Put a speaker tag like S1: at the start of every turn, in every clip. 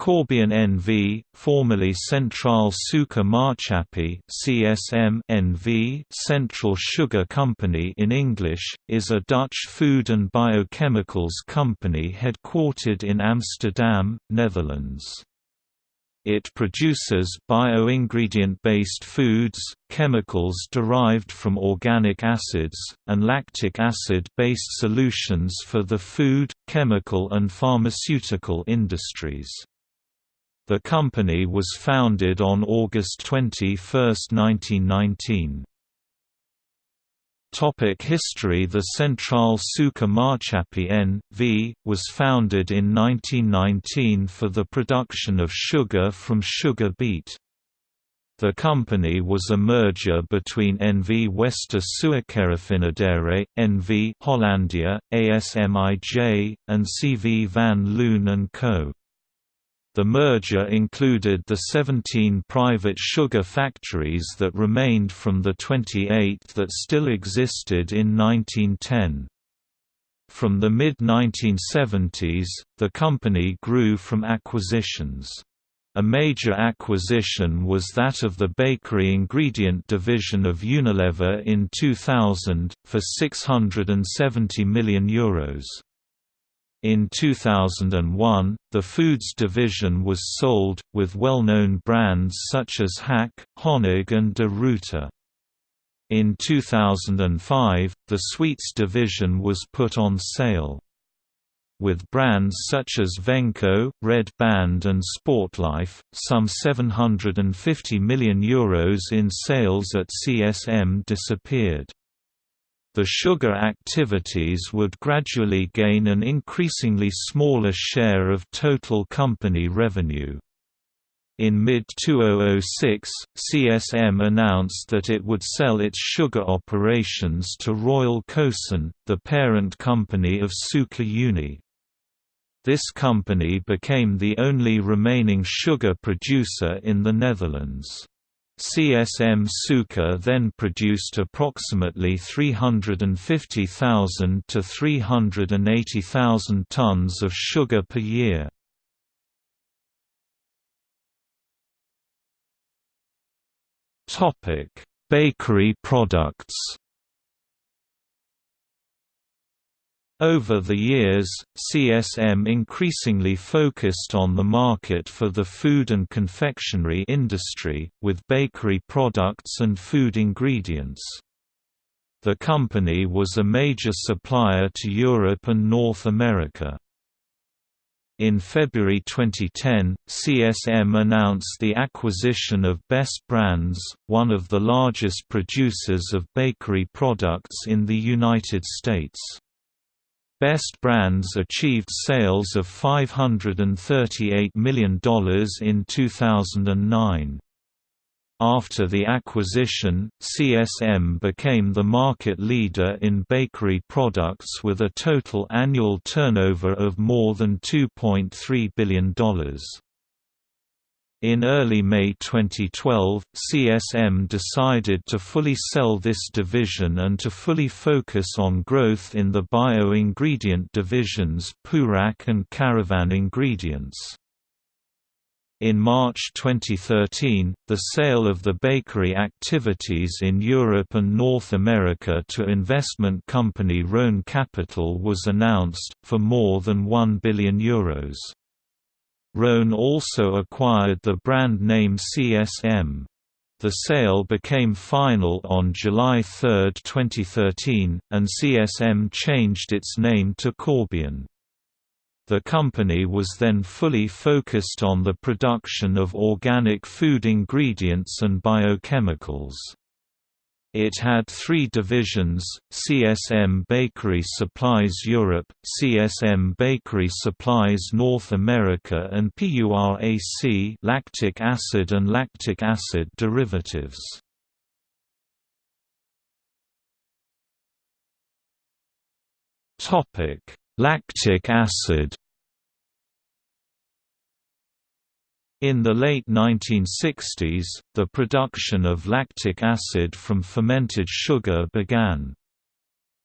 S1: Corbion NV, formerly Central Suiker Maatschappij (CSM) NV, Central Sugar Company in English, is a Dutch food and biochemicals company headquartered in Amsterdam, Netherlands. It produces bio-ingredient-based foods, chemicals derived from organic acids, and lactic acid-based solutions for the food, chemical and pharmaceutical industries. The company was founded on August 21, 1919. Topic History The Central Suiker Maatschappij N.V., was founded in 1919 for the production of sugar from sugar beet. The company was a merger between NV Wester Suikerraffinaderij, NV Hollandia, ASMIJ, and CV van Loon & Co. The merger included the 17 private sugar factories that remained from the 28 that still existed in 1910. From the mid-1970s, the company grew from acquisitions. A major acquisition was that of the bakery ingredient division of Unilever in 2000, for €670 million. Euros. In 2001, the foods division was sold, with well-known brands such as Hack, Honig and De Ruyter. In 2005, the sweets division was put on sale. With brands such as Venco, Red Band and Sportlife, some €750 million Euros in sales at CSM disappeared the sugar activities would gradually gain an increasingly smaller share of total company revenue. In mid-2006, CSM announced that it would sell its sugar operations to Royal Cosun, the parent company of Suiker Unie. This company became the only remaining sugar producer in the Netherlands. CSM Suiker then produced approximately 350,000 to 380,000 tons of sugar per year. Bakery products. Over the years, CSM increasingly focused on the market for the food and confectionery industry, with bakery products and food ingredients. The company was a major supplier to Europe and North America. In February 2010, CSM announced the acquisition of Best Brands, one of the largest producers of bakery products in the United States. Best Brands achieved sales of $538 million in 2009. After the acquisition, CSM became the market leader in bakery products with a total annual turnover of more than $2.3 billion. In early May 2012, CSM decided to fully sell this division and to fully focus on growth in the bio-ingredient divisions Purac and Caravan Ingredients. In March 2013, the sale of the bakery activities in Europe and North America to investment company Rhone Capital was announced, for more than €1 billion. Euros. Rhone also acquired the brand name CSM. The sale became final on July 3, 2013, and CSM changed its name to Corbion. The company was then fully focused on the production of organic food ingredients and biochemicals. It had three divisions, CSM Bakery Supplies Europe, CSM Bakery Supplies North America and PURAC lactic acid and lactic acid derivatives. Lactic acid In the late 1960s, the production of lactic acid from fermented sugar began.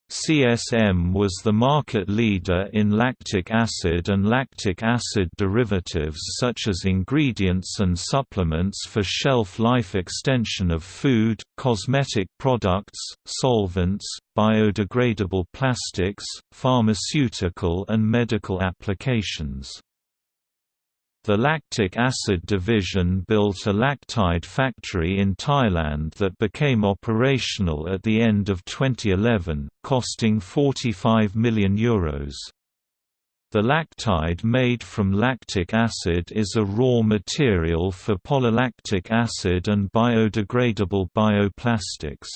S1: CSM was the market leader in lactic acid and lactic acid derivatives such as ingredients and supplements for shelf life extension of food, cosmetic products, solvents, biodegradable plastics, pharmaceutical and medical applications. The lactic acid division built a lactide factory in Thailand that became operational at the end of 2011, costing €45 million. Euros. The lactide made from lactic acid is a raw material for polylactic acid and biodegradable bioplastics.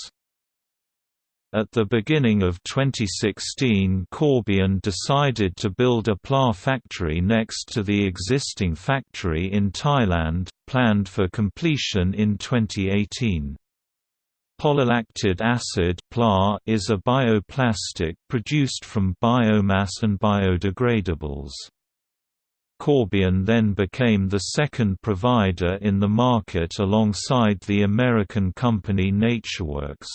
S1: At the beginning of 2016 Corbion decided to build a PLA factory next to the existing factory in Thailand, planned for completion in 2018. Polylactic acid PLA is a bioplastic produced from biomass and biodegradables. Corbion then became the second provider in the market alongside the American company NatureWorks.